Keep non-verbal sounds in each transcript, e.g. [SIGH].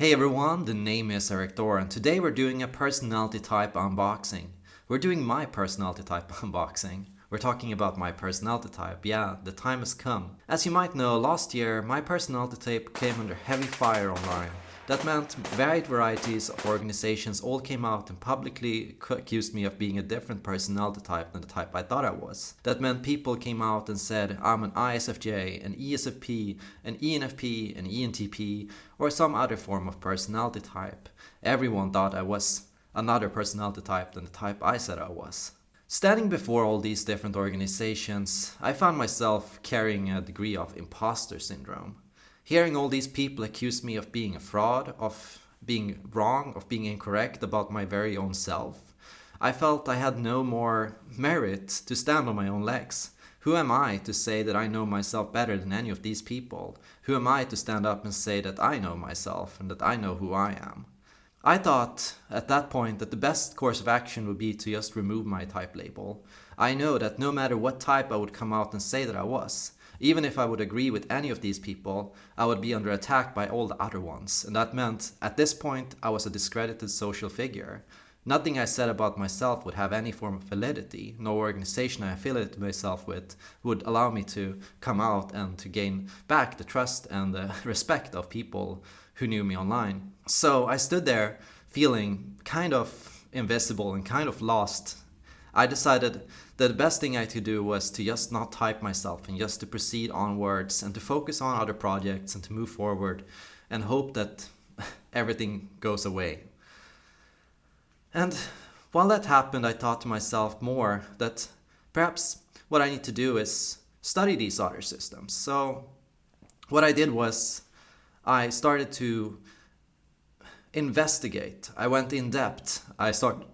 Hey everyone, the name is Erik Thor and today we're doing a personality type unboxing. We're doing my personality type [LAUGHS] unboxing. We're talking about my personality type. Yeah, the time has come. As you might know, last year my personality type came under heavy fire online. That meant varied varieties of organizations all came out and publicly accused me of being a different personality type than the type I thought I was. That meant people came out and said I'm an ISFJ, an ESFP, an ENFP, an ENTP, or some other form of personality type. Everyone thought I was another personality type than the type I said I was. Standing before all these different organizations, I found myself carrying a degree of imposter syndrome. Hearing all these people accuse me of being a fraud, of being wrong, of being incorrect about my very own self, I felt I had no more merit to stand on my own legs. Who am I to say that I know myself better than any of these people? Who am I to stand up and say that I know myself and that I know who I am? I thought at that point that the best course of action would be to just remove my type label. I know that no matter what type I would come out and say that I was, even if I would agree with any of these people, I would be under attack by all the other ones. And that meant, at this point, I was a discredited social figure. Nothing I said about myself would have any form of validity. No organization I affiliated myself with would allow me to come out and to gain back the trust and the [LAUGHS] respect of people who knew me online. So I stood there feeling kind of invisible and kind of lost I decided the best thing I could do was to just not type myself and just to proceed onwards and to focus on other projects and to move forward and hope that [LAUGHS] everything goes away. And while that happened, I thought to myself more that perhaps what I need to do is study these other systems. So what I did was I started to investigate. I went in depth. I start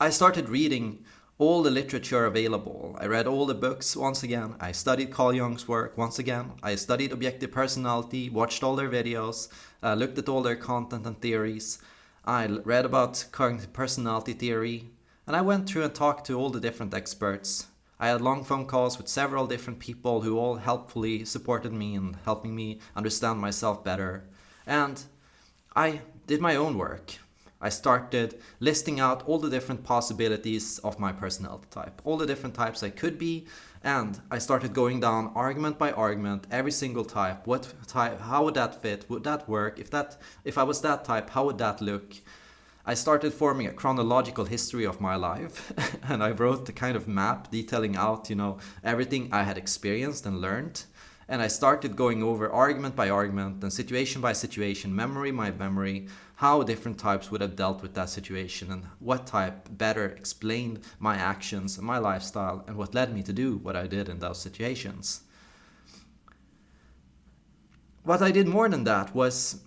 I started reading all the literature available. I read all the books once again. I studied Carl Jung's work once again. I studied objective personality, watched all their videos, uh, looked at all their content and theories. I read about cognitive personality theory, and I went through and talked to all the different experts. I had long phone calls with several different people who all helpfully supported me in helping me understand myself better. And I did my own work. I started listing out all the different possibilities of my personality type, all the different types I could be, and I started going down argument by argument, every single type, what type, how would that fit, would that work, if that, if I was that type, how would that look? I started forming a chronological history of my life [LAUGHS] and I wrote the kind of map detailing out, you know, everything I had experienced and learned and I started going over argument by argument and situation by situation, memory by memory, how different types would have dealt with that situation and what type better explained my actions and my lifestyle and what led me to do what I did in those situations. What I did more than that was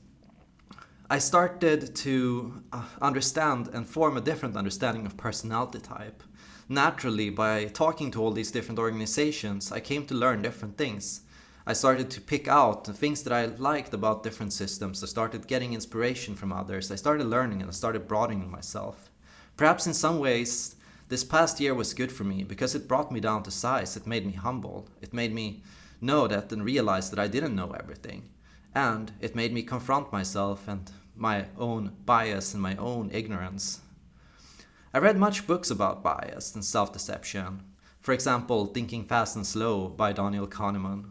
I started to uh, understand and form a different understanding of personality type. Naturally, by talking to all these different organizations, I came to learn different things. I started to pick out the things that I liked about different systems. I started getting inspiration from others. I started learning and I started broadening myself. Perhaps in some ways, this past year was good for me because it brought me down to size. It made me humble. It made me know that and realize that I didn't know everything. And it made me confront myself and my own bias and my own ignorance. I read much books about bias and self-deception. For example, Thinking Fast and Slow by Daniel Kahneman.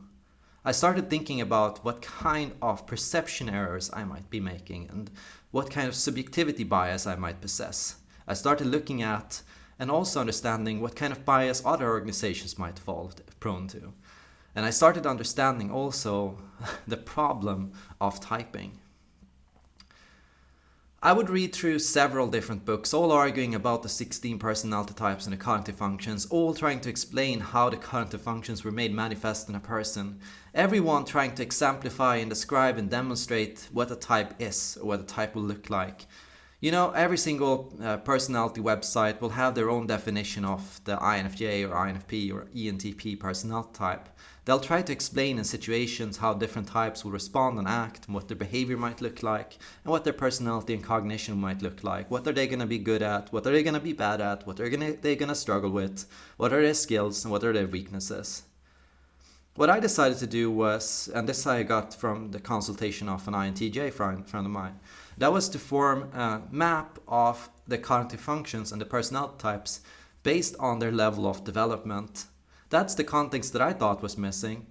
I started thinking about what kind of perception errors I might be making and what kind of subjectivity bias I might possess. I started looking at and also understanding what kind of bias other organizations might fall prone to. And I started understanding also [LAUGHS] the problem of typing. I would read through several different books, all arguing about the 16 personality types and the cognitive functions, all trying to explain how the cognitive functions were made manifest in a person. Everyone trying to exemplify and describe and demonstrate what a type is, or what a type will look like. You know, every single uh, personality website will have their own definition of the INFJ or INFP or ENTP personality type. They'll try to explain in situations how different types will respond and act, and what their behavior might look like, and what their personality and cognition might look like. What are they going to be good at? What are they going to be bad at? What are they going to struggle with? What are their skills and what are their weaknesses? what I decided to do was, and this I got from the consultation of an INTJ friend, friend of mine, that was to form a map of the cognitive functions and the personality types based on their level of development. That's the context that I thought was missing.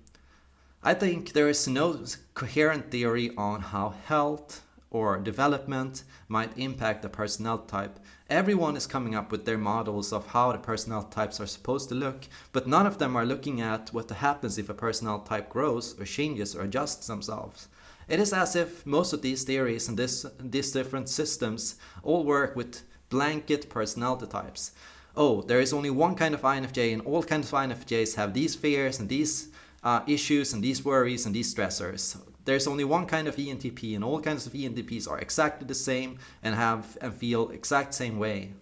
I think there is no coherent theory on how health or development might impact the personality type. Everyone is coming up with their models of how the personality types are supposed to look, but none of them are looking at what happens if a personality type grows or changes or adjusts themselves. It is as if most of these theories and this, these different systems all work with blanket personality types. Oh, there is only one kind of INFJ and all kinds of INFJs have these fears and these uh, issues and these worries and these stressors. There's only one kind of ENTP and all kinds of ENTPs are exactly the same and have and feel exact same way.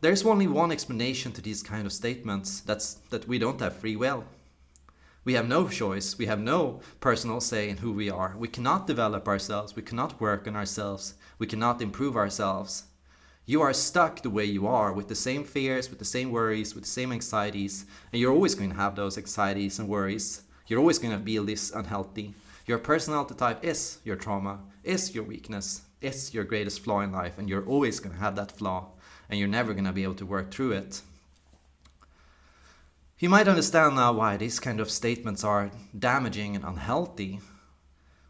There's only one explanation to these kind of statements, that's that we don't have free will. We have no choice, we have no personal say in who we are. We cannot develop ourselves, we cannot work on ourselves, we cannot improve ourselves. You are stuck the way you are with the same fears, with the same worries, with the same anxieties, and you're always going to have those anxieties and worries. You're always going to feel this unhealthy. Your personality type is your trauma, is your weakness, is your greatest flaw in life, and you're always going to have that flaw, and you're never going to be able to work through it. You might understand now why these kind of statements are damaging and unhealthy.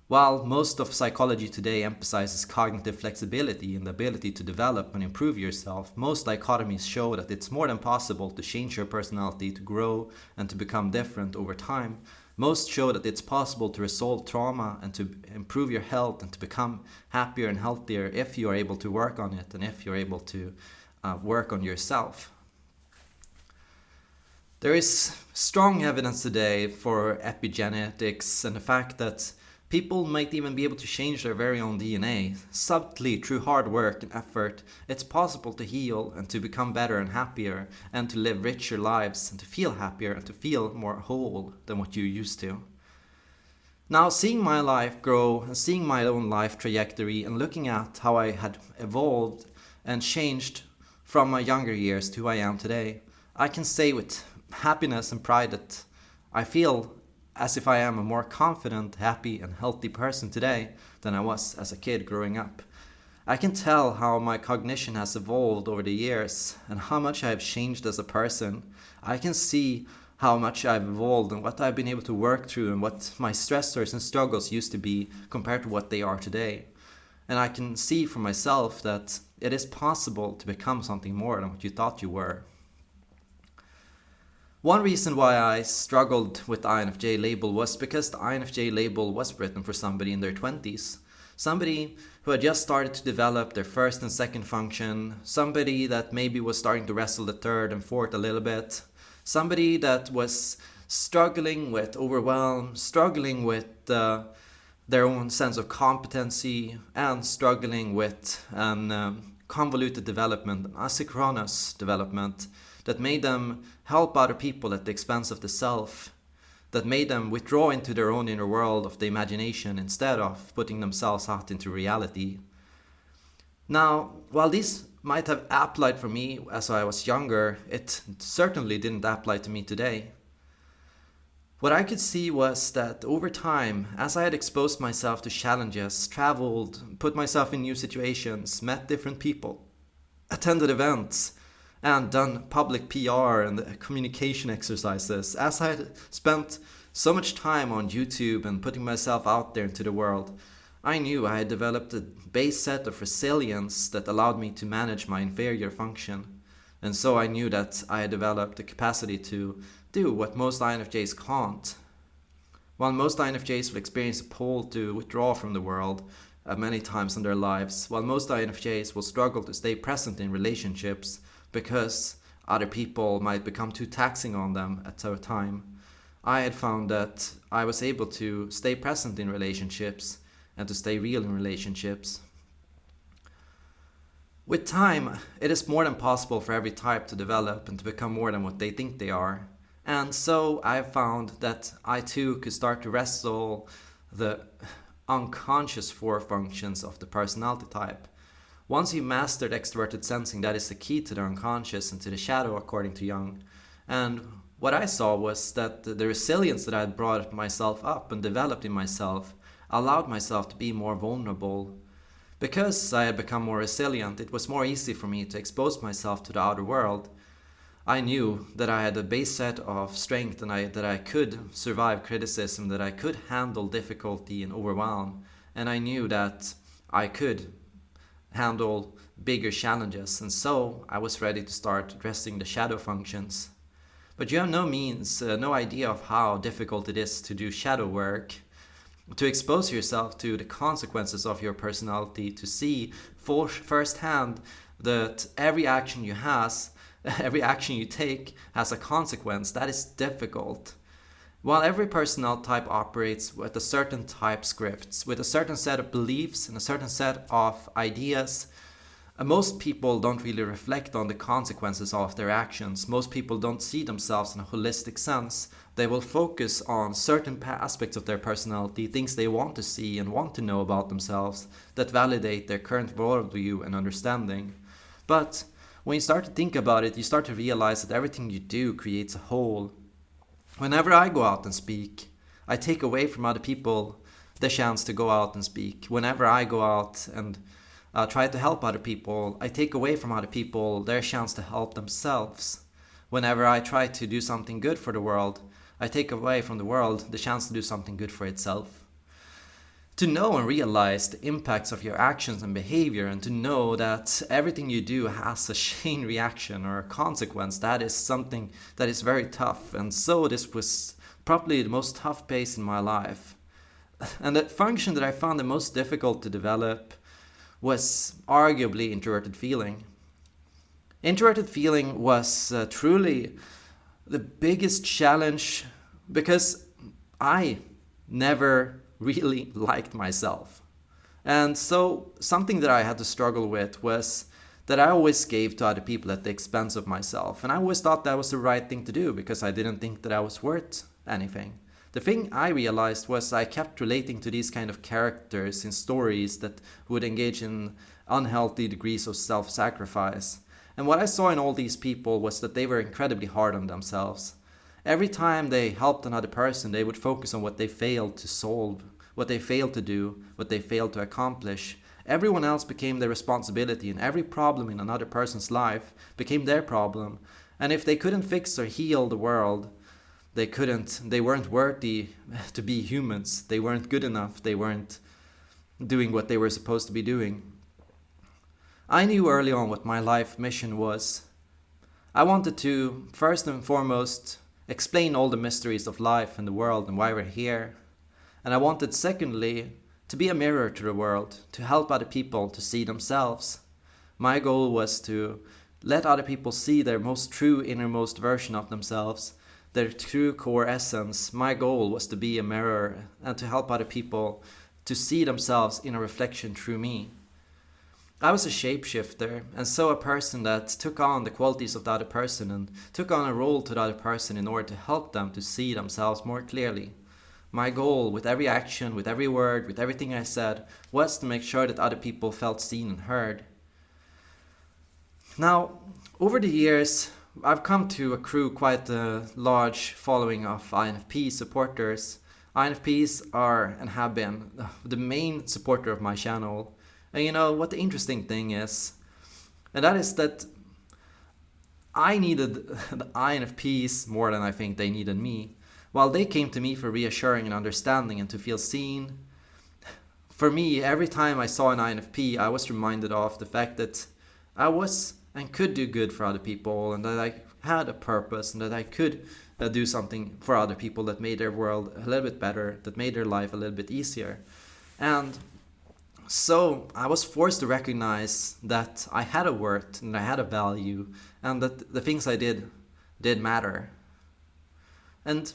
While most of psychology today emphasizes cognitive flexibility and the ability to develop and improve yourself, most dichotomies show that it's more than possible to change your personality to grow and to become different over time. Most show that it's possible to resolve trauma and to improve your health and to become happier and healthier if you are able to work on it and if you're able to uh, work on yourself. There is strong evidence today for epigenetics and the fact that People might even be able to change their very own DNA. Subtly, through hard work and effort, it's possible to heal and to become better and happier and to live richer lives and to feel happier and to feel more whole than what you used to. Now, seeing my life grow and seeing my own life trajectory and looking at how I had evolved and changed from my younger years to who I am today, I can say with happiness and pride that I feel as if I am a more confident, happy and healthy person today than I was as a kid growing up. I can tell how my cognition has evolved over the years and how much I have changed as a person. I can see how much I've evolved and what I've been able to work through and what my stressors and struggles used to be compared to what they are today. And I can see for myself that it is possible to become something more than what you thought you were. One reason why I struggled with the INFJ label was because the INFJ label was written for somebody in their 20s. Somebody who had just started to develop their first and second function, somebody that maybe was starting to wrestle the third and fourth a little bit, somebody that was struggling with overwhelm, struggling with uh, their own sense of competency, and struggling with an um, convoluted development, an asynchronous development that made them help other people at the expense of the self, that made them withdraw into their own inner world of the imagination instead of putting themselves out into reality. Now, while this might have applied for me as I was younger, it certainly didn't apply to me today. What I could see was that over time, as I had exposed myself to challenges, traveled, put myself in new situations, met different people, attended events, and done public PR and communication exercises, as I had spent so much time on YouTube and putting myself out there into the world, I knew I had developed a base set of resilience that allowed me to manage my inferior function. And so I knew that I had developed the capacity to do what most INFJs can't. While most INFJs will experience a pull to withdraw from the world uh, many times in their lives, while most INFJs will struggle to stay present in relationships, because other people might become too taxing on them at a time. I had found that I was able to stay present in relationships and to stay real in relationships. With time, it is more than possible for every type to develop and to become more than what they think they are. And so I found that I too could start to wrestle the unconscious four functions of the personality type once you've mastered extroverted sensing, that is the key to the unconscious and to the shadow, according to Jung. And what I saw was that the resilience that I had brought myself up and developed in myself allowed myself to be more vulnerable. Because I had become more resilient, it was more easy for me to expose myself to the outer world. I knew that I had a base set of strength and I, that I could survive criticism, that I could handle difficulty and overwhelm, and I knew that I could handle bigger challenges, and so I was ready to start addressing the shadow functions. But you have no means, uh, no idea of how difficult it is to do shadow work, to expose yourself to the consequences of your personality, to see for firsthand that every action you has, [LAUGHS] every action you take has a consequence. That is difficult. While every personnel type operates with a certain type scripts, with a certain set of beliefs and a certain set of ideas, uh, most people don't really reflect on the consequences of their actions. Most people don't see themselves in a holistic sense. They will focus on certain aspects of their personality, things they want to see and want to know about themselves that validate their current worldview and understanding. But when you start to think about it, you start to realize that everything you do creates a whole Whenever I go out and speak, I take away from other people the chance to go out and speak. Whenever I go out and uh, try to help other people, I take away from other people their chance to help themselves. Whenever I try to do something good for the world, I take away from the world the chance to do something good for itself to know and realize the impacts of your actions and behavior and to know that everything you do has a chain reaction or a consequence. That is something that is very tough. And so this was probably the most tough pace in my life. [LAUGHS] And the function that i found the most difficult to develop was arguably introverted feeling. Introverted feeling was uh, truly the biggest challenge because i never really liked myself. And so something that I had to struggle with was that I always gave to other people at the expense of myself. And I always thought that was the right thing to do because I didn't think that I was worth anything. The thing I realized was I kept relating to these kind of characters in stories that would engage in unhealthy degrees of self-sacrifice. And what I saw in all these people was that they were incredibly hard on themselves. Every time they helped another person, they would focus on what they failed to solve, what they failed to do, what they failed to accomplish. Everyone else became their responsibility, and every problem in another person's life became their problem. And if they couldn't fix or heal the world, they couldn't, they weren't worthy [LAUGHS] to be humans. They weren't good enough. They weren't doing what they were supposed to be doing. I knew early on what my life mission was. I wanted to, first and foremost, explain all the mysteries of life and the world and why we're here. And I wanted, secondly, to be a mirror to the world, to help other people to see themselves. My goal was to let other people see their most true innermost version of themselves, their true core essence. My goal was to be a mirror and to help other people to see themselves in a reflection through me. I was a shapeshifter, and so a person that took on the qualities of the other person and took on a role to the other person in order to help them to see themselves more clearly. My goal with every action, with every word, with everything I said, was to make sure that other people felt seen and heard. Now, over the years, I've come to accrue quite a large following of INFP supporters. INFPs are and have been the main supporter of my channel and you know what the interesting thing is, and that is that I needed [LAUGHS] the INFPs more than I think they needed me. While they came to me for reassuring and understanding and to feel seen, for me, every time I saw an INFP, I was reminded of the fact that I was and could do good for other people and that I had a purpose and that I could uh, do something for other people that made their world a little bit better, that made their life a little bit easier. And so I was forced to recognize that I had a worth and I had a value and that the things I did did matter. And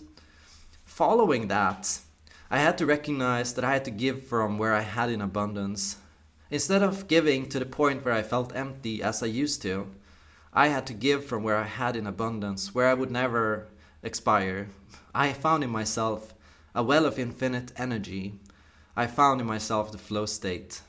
following that, I had to recognize that I had to give from where I had in abundance. Instead of giving to the point where I felt empty as I used to, I had to give from where I had in abundance, where I would never expire. I found in myself a well of infinite energy I found in myself the flow state.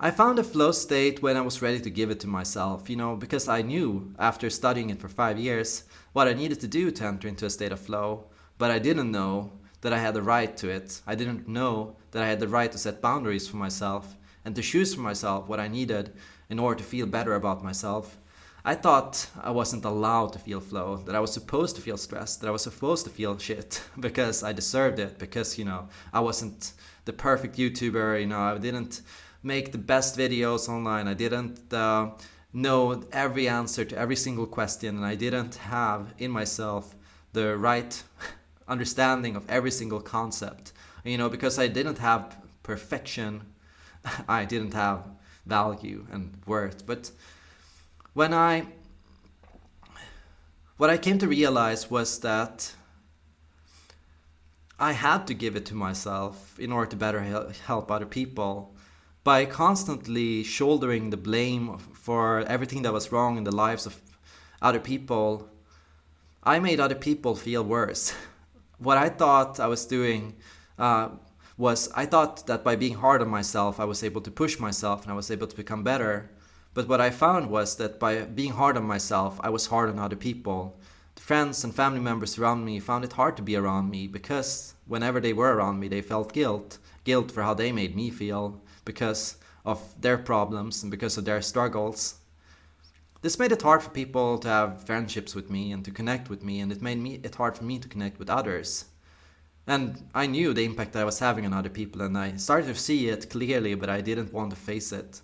I found a flow state when I was ready to give it to myself, you know, because I knew after studying it for five years what I needed to do to enter into a state of flow, but I didn't know that I had the right to it. I didn't know that I had the right to set boundaries for myself and to choose for myself what I needed in order to feel better about myself. I thought I wasn't allowed to feel flow, that I was supposed to feel stressed, that I was supposed to feel shit [LAUGHS] because I deserved it, because, you know, I wasn't the perfect YouTuber, you know, I didn't make the best videos online. I didn't uh, know every answer to every single question, and I didn't have in myself the right [LAUGHS] understanding of every single concept. You know, because I didn't have perfection, [LAUGHS] I didn't have value and worth. But when I what I came to realize was that I had to give it to myself in order to better help other people by constantly shouldering the blame for everything that was wrong in the lives of other people, I made other people feel worse. what I thought I was doing uh, was I thought that by being hard on myself, I was able to push myself and I was able to become better. But what I found was that by being hard on myself, I was hard on other people. The friends and family members around me found it hard to be around me because whenever they were around me, they felt guilt. Guilt for how they made me feel because of their problems and because of their struggles. This made it hard for people to have friendships with me and to connect with me, and it made me it hard for me to connect with others. And I knew the impact I was having on other people, and I started to see it clearly, but I didn't want to face it.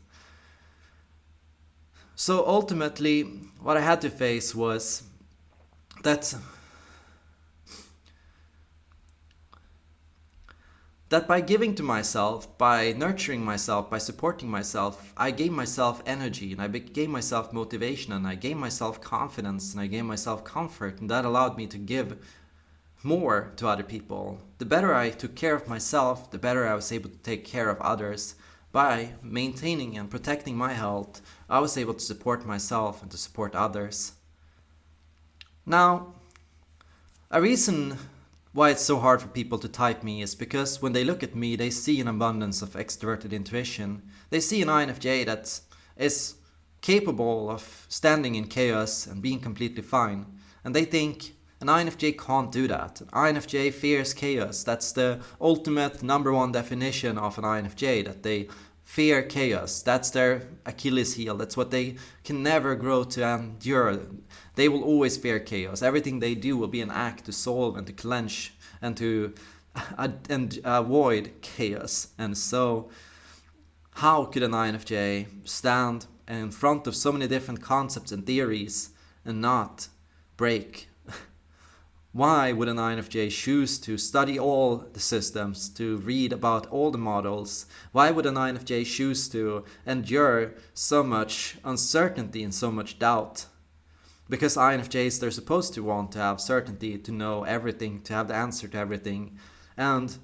So ultimately, what I had to face was that that by giving to myself, by nurturing myself, by supporting myself, I gave myself energy and I gave myself motivation and I gave myself confidence and I gave myself comfort and that allowed me to give more to other people. The better I took care of myself, the better I was able to take care of others. By maintaining and protecting my health, I was able to support myself and to support others. Now, a reason why it's so hard for people to type me is because when they look at me, they see an abundance of extroverted intuition. They see an INFJ that is capable of standing in chaos and being completely fine. And they think an INFJ can't do that. An INFJ fears chaos. That's the ultimate number one definition of an INFJ, that they fear chaos. That's their Achilles heel. That's what they can never grow to endure. They will always fear chaos. Everything they do will be an act to solve and to clench and to [LAUGHS] uh, and avoid chaos. And so, how could an INFJ stand in front of so many different concepts and theories and not break why would an INFJ choose to study all the systems, to read about all the models? Why would an INFJ choose to endure so much uncertainty and so much doubt? Because INFJs, they're supposed to want to have certainty, to know everything, to have the answer to everything. And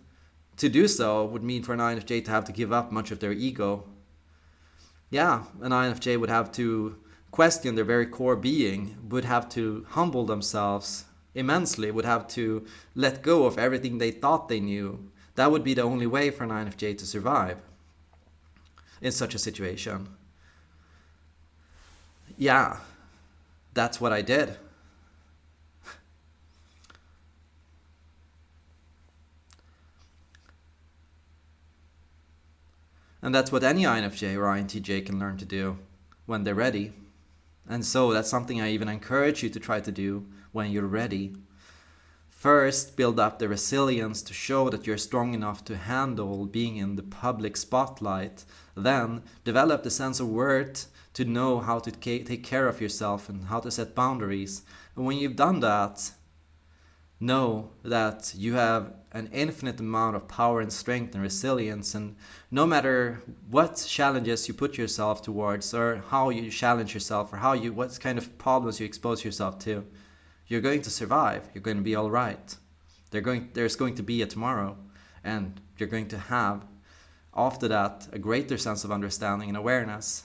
to do so would mean for an INFJ to have to give up much of their ego. Yeah, an INFJ would have to question their very core being, would have to humble themselves immensely would have to let go of everything they thought they knew. That would be the only way for an INFJ to survive in such a situation. Yeah, that's what I did. And that's what any INFJ or INTJ can learn to do when they're ready. And so that's something I even encourage you to try to do when you're ready. First, build up the resilience to show that you're strong enough to handle being in the public spotlight. Then, develop the sense of worth to know how to take care of yourself and how to set boundaries. And when you've done that, know that you have an infinite amount of power and strength and resilience and no matter what challenges you put yourself towards or how you challenge yourself or how you what kind of problems you expose yourself to you're going to survive. You're going to be all right. Going, there's going to be a tomorrow, and you're going to have, after that, a greater sense of understanding and awareness.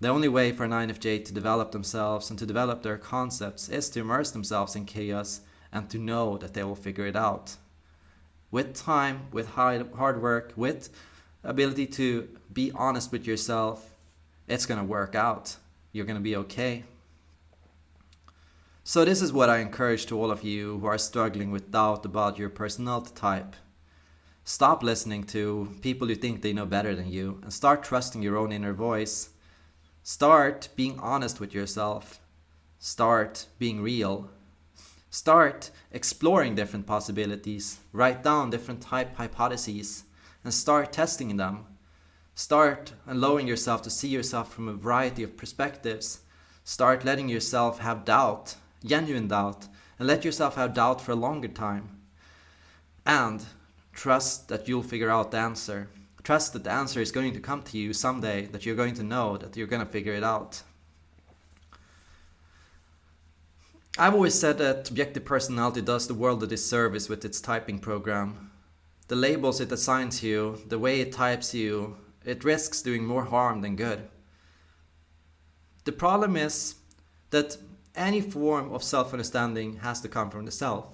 The only way for an INFJ to develop themselves and to develop their concepts is to immerse themselves in chaos and to know that they will figure it out. With time, with hard work, with ability to be honest with yourself, it's gonna work out. You're gonna be okay. So, this is what I encourage to all of you who are struggling with doubt about your personality type. Stop listening to people who think they know better than you and start trusting your own inner voice. Start being honest with yourself. Start being real. Start exploring different possibilities. Write down different type hypotheses and start testing them. Start allowing yourself to see yourself from a variety of perspectives. Start letting yourself have doubt, genuine doubt, and let yourself have doubt for a longer time. And trust that you'll figure out the answer. Trust that the answer is going to come to you someday, that you're going to know, that you're going to figure it out. I've always said that objective personality does the world a disservice with its typing program. The labels it assigns you, the way it types you, it risks doing more harm than good. The problem is that any form of self-understanding has to come from the self.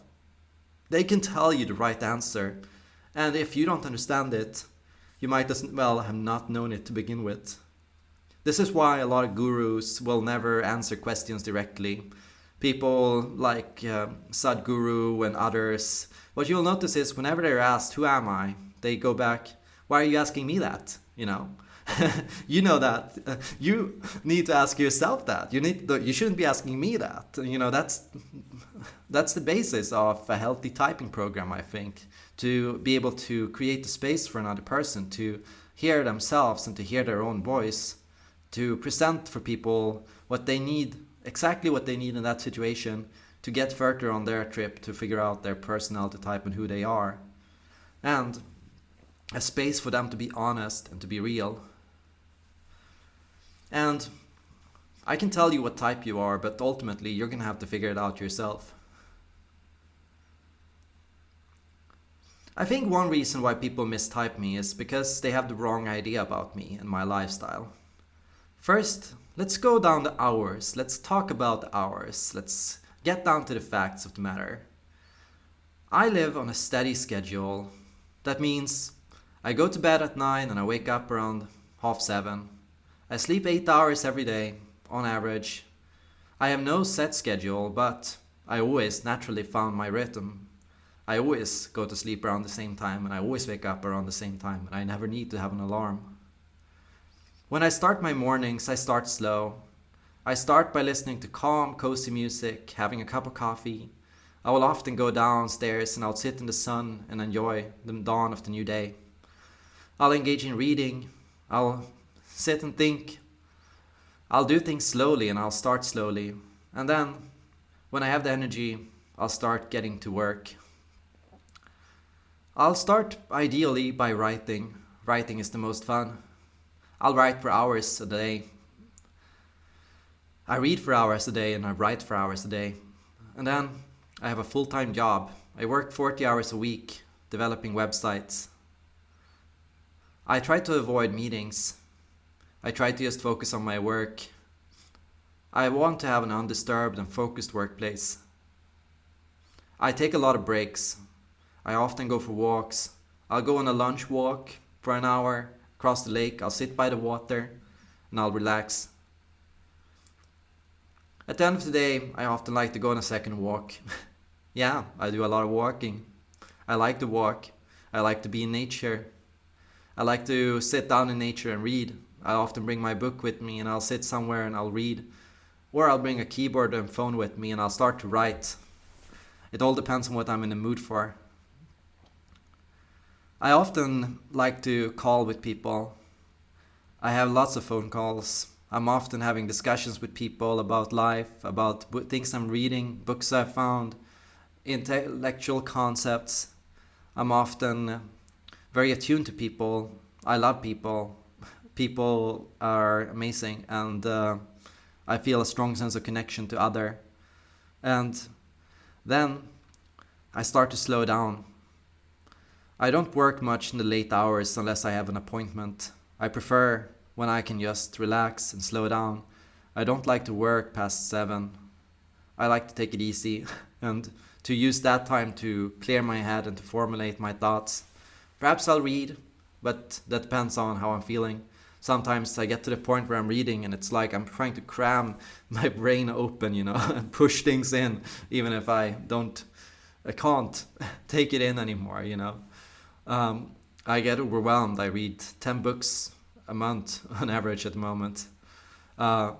They can tell you the right answer, and if you don't understand it, you might as well have not known it to begin with. This is why a lot of gurus will never answer questions directly people like uh, Sadhguru and others, what you'll notice is whenever they're asked, Who am I? they go back, Why are you asking me that? You know? [LAUGHS] you know that uh, [LAUGHS] you need to ask yourself that you need to, you shouldn't be asking me that you know that's that's the basis of a healthy typing program i think to be able to create the space for another person to hear themselves and to hear their own voice to present for people what they need exactly what they need in that situation to get further on their trip to figure out their personality type and who they are. And a space for them to be honest and to be real. And I can tell you what type you are, but ultimately you're going to have to figure it out yourself. I think one reason why people mistype me is because they have the wrong idea about me and my lifestyle. First, Let's go down the hours. Let's talk about hours. Let's get down to the facts of the matter. I live on a steady schedule. That means I go to bed at 9 and I wake up around half 7. I sleep 8 hours every day, on average. I have no set schedule, but I always naturally found my rhythm. I always go to sleep around the same time and I always wake up around the same time and I never need to have an alarm. When I start my mornings, I start slow. I start by listening to calm, cozy music, having a cup of coffee. I will often go downstairs and I'll sit in the sun and enjoy the dawn of the new day. I'll engage in reading. I'll sit and think. I'll do things slowly and I'll start slowly. And then, when I have the energy, I'll start getting to work. I'll start ideally by writing. Writing is the most fun. I'll write for hours a day. I read for hours a day and I write for hours a day. And then I have a full time job. I work 40 hours a week developing websites. I try to avoid meetings. I try to just focus on my work. I want to have an undisturbed and focused workplace. I take a lot of breaks. I often go for walks. I'll go on a lunch walk for an hour across the lake. I'll sit by the water and I'll relax. At the end of the day, I often like to go on a second walk. [LAUGHS] yeah, I do a lot of walking. I like to walk. I like to be in nature. I like to sit down in nature and read. I often bring my book with me and I'll sit somewhere and I'll read. Or I'll bring a keyboard and phone with me and I'll start to write. It all depends on what I'm in the mood for. I often like to call with people. I have lots of phone calls. I'm often having discussions with people about life, about things I'm reading, books I've found, intellectual concepts. I'm often very attuned to people. I love people. People are amazing, and uh, I feel a strong sense of connection to other. And then I start to slow down I don't work much in the late hours unless I have an appointment. I prefer when I can just relax and slow down. I don't like to work past 7. I like to take it easy [LAUGHS] and to use that time to clear my head and to formulate my thoughts. Perhaps I'll read, but that depends on how I'm feeling. Sometimes I get to the point where I'm reading and it's like I'm trying to cram [LAUGHS] my brain open, you know, [LAUGHS] and push things in, even if I don't, I can't take it in anymore, you know. Um, I get overwhelmed. I read 10 books a month [LAUGHS] on average at the moment. Uh,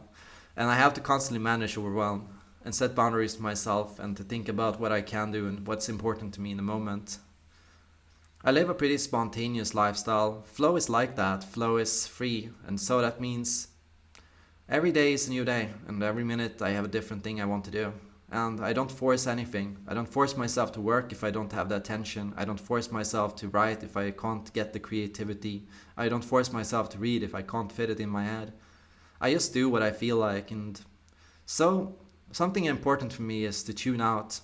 and I have to constantly manage overwhelm and set boundaries to myself and to think about what I can do and what's important to me in the moment. I live a pretty spontaneous lifestyle. Flow is like that. Flow is free. And so that means every day is a new day and every minute I have a different thing I want to do and I don't force anything. I don't force myself to work if I don't have the attention. I don't force myself to write if I can't get the creativity. I don't force myself to read if I can't fit it in my head. I just do what I feel like and so something important for me is to tune out.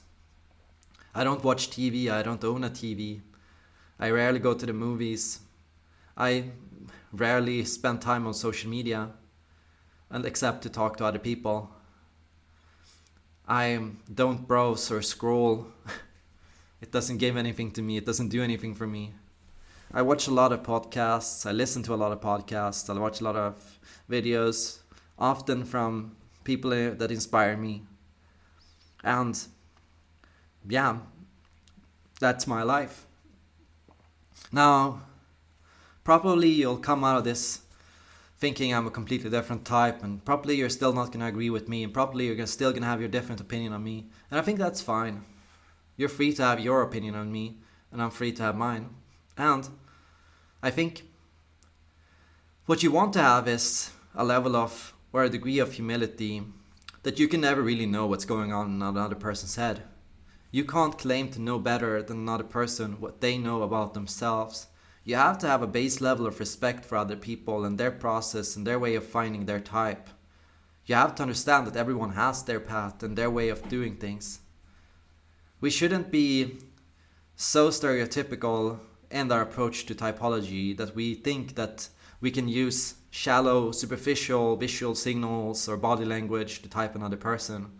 I don't watch TV, I don't own a TV. I rarely go to the movies. I rarely spend time on social media and except to talk to other people. I don't browse or scroll. [LAUGHS] it doesn't give anything to me. It doesn't do anything for me. I watch a lot of podcasts. I listen to a lot of podcasts. I watch a lot of videos, often from people that inspire me. And yeah, that's my life. Now, probably you'll come out of this thinking I'm a completely different type and probably you're still not going to agree with me and probably you're still going to have your different opinion on me. And I think that's fine. You're free to have your opinion on me and I'm free to have mine. And I think what you want to have is a level of or a degree of humility that you can never really know what's going on in another person's head. You can't claim to know better than another person what they know about themselves you have to have a base level of respect for other people and their process and their way of finding their type. You have to understand that everyone has their path and their way of doing things. We shouldn't be so stereotypical in our approach to typology that we think that we can use shallow, superficial visual signals or body language to type another person.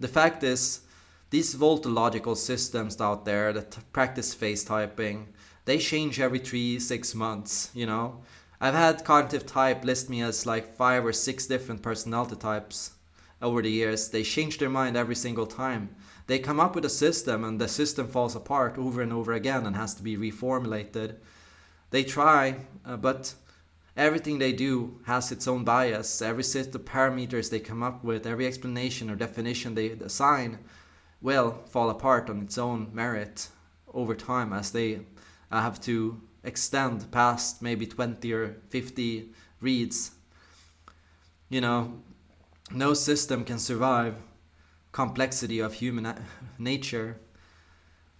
The fact is, these voltological systems out there that practice face typing they change every three, six months, you know. I've had cognitive type list me as like five or six different personality types over the years. They change their mind every single time. They come up with a system and the system falls apart over and over again and has to be reformulated. They try, uh, but everything they do has its own bias. Every set of parameters they come up with, every explanation or definition they assign will fall apart on its own merit over time as they I have to extend past maybe 20 or 50 reads. You know, no system can survive complexity of human [LAUGHS] nature.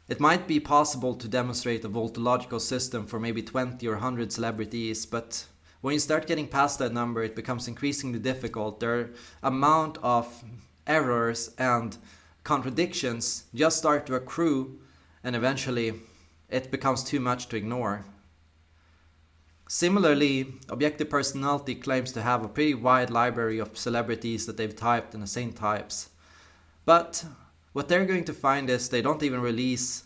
It might be possible to demonstrate a voltological system for maybe 20 or 100 celebrities, but when you start getting past that number, it becomes increasingly difficult. Their amount of errors and contradictions just start to accrue, and eventually it becomes too much to ignore. Similarly, Objective Personality claims to have a pretty wide library of celebrities that they've typed in the same types. But what they're going to find is they don't even release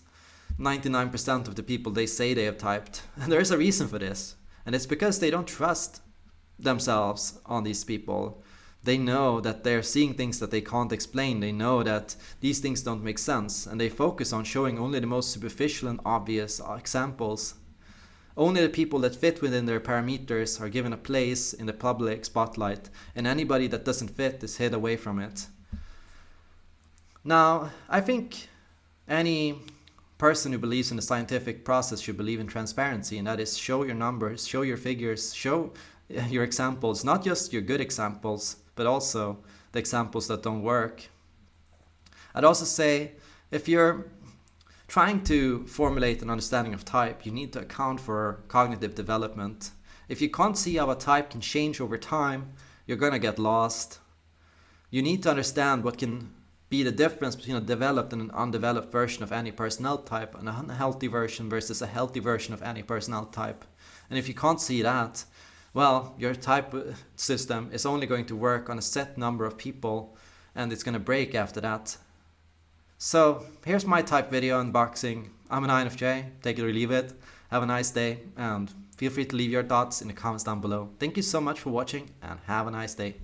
99% of the people they say they have typed. [LAUGHS] And there is a reason for this. And it's because they don't trust themselves on these people they know that they're seeing things that they can't explain. They know that these things don't make sense and they focus on showing only the most superficial and obvious examples. Only the people that fit within their parameters are given a place in the public spotlight and anybody that doesn't fit is hid away from it. Now, I think any person who believes in the scientific process should believe in transparency and that is show your numbers, show your figures, show [LAUGHS] your examples, not just your good examples, but also the examples that don't work. I'd also say if you're trying to formulate an understanding of type, you need to account for cognitive development. If you can't see how a type can change over time, you're gonna get lost. You need to understand what can be the difference between a developed and an undeveloped version of any personnel type, and a unhealthy version versus a healthy version of any personnel type. And if you can't see that, well, your type system is only going to work on a set number of people and it's going to break after that. So here's my type video unboxing. I'm an INFJ, take it or leave it. Have a nice day and feel free to leave your thoughts in the comments down below. Thank you so much for watching and have a nice day.